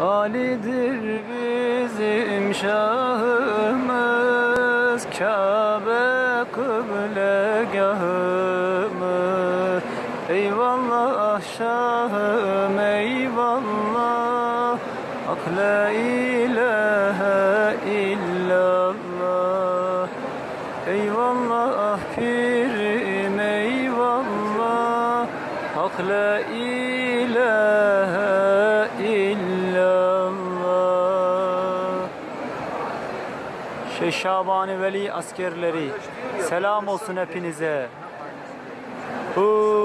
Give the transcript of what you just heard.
Ali'dir bizim şahımız Kabe kıblegahımız Eyvallah şahım eyvallah. Hak la ilahe illallah. Eyvallah pirim eyvallah. Hak la ilahe illallah Şabani Veli askerleri selam olsun hepinize. Hu